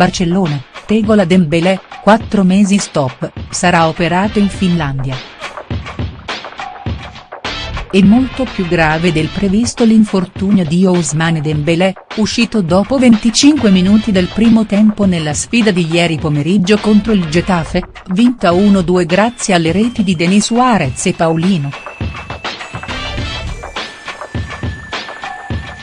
Barcellona, Tegola Dembélé, 4 mesi stop, sarà operato in Finlandia. È molto più grave del previsto l'infortunio di Ousmane Dembélé, uscito dopo 25 minuti del primo tempo nella sfida di ieri pomeriggio contro il Getafe, vinta 1-2 grazie alle reti di Denis Suarez e Paulino.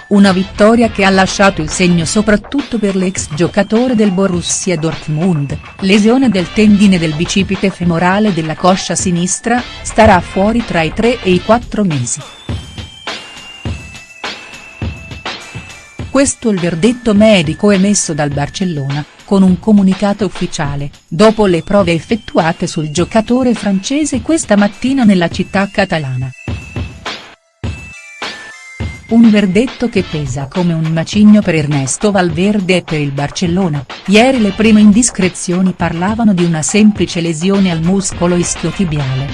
Una vittoria che ha lasciato il segno soprattutto per l'ex giocatore del Borussia Dortmund, lesione del tendine del bicipite femorale della coscia sinistra, starà fuori tra i 3 e i 4 mesi. Questo il verdetto medico emesso dal Barcellona, con un comunicato ufficiale, dopo le prove effettuate sul giocatore francese questa mattina nella città catalana. Un verdetto che pesa come un macigno per Ernesto Valverde e per il Barcellona, ieri le prime indiscrezioni parlavano di una semplice lesione al muscolo ischiotibiale.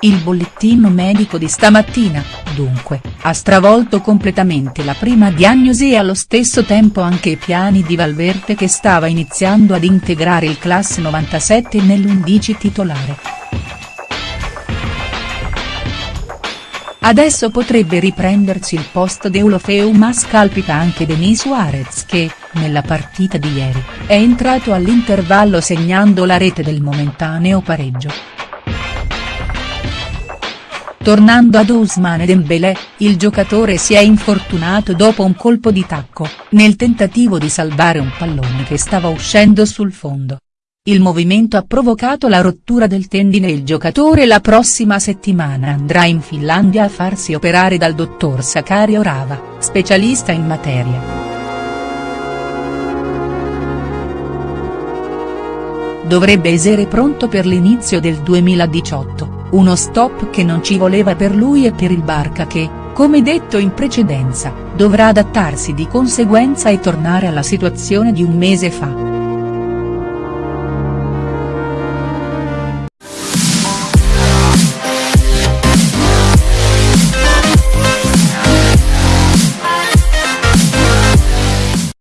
Il bollettino medico di stamattina, dunque, ha stravolto completamente la prima diagnosi e allo stesso tempo anche i piani di Valverde che stava iniziando ad integrare il classe 97 nell'11 titolare. Adesso potrebbe riprendersi il post d'Eulofeu ma scalpita anche Denis Suarez che, nella partita di ieri, è entrato all'intervallo segnando la rete del momentaneo pareggio. Tornando ad Ousmane Dembélé, il giocatore si è infortunato dopo un colpo di tacco, nel tentativo di salvare un pallone che stava uscendo sul fondo. Il movimento ha provocato la rottura del tendine e il giocatore la prossima settimana andrà in Finlandia a farsi operare dal dottor Sakario Rava, specialista in materia. Dovrebbe essere pronto per l'inizio del 2018, uno stop che non ci voleva per lui e per il Barca che, come detto in precedenza, dovrà adattarsi di conseguenza e tornare alla situazione di un mese fa.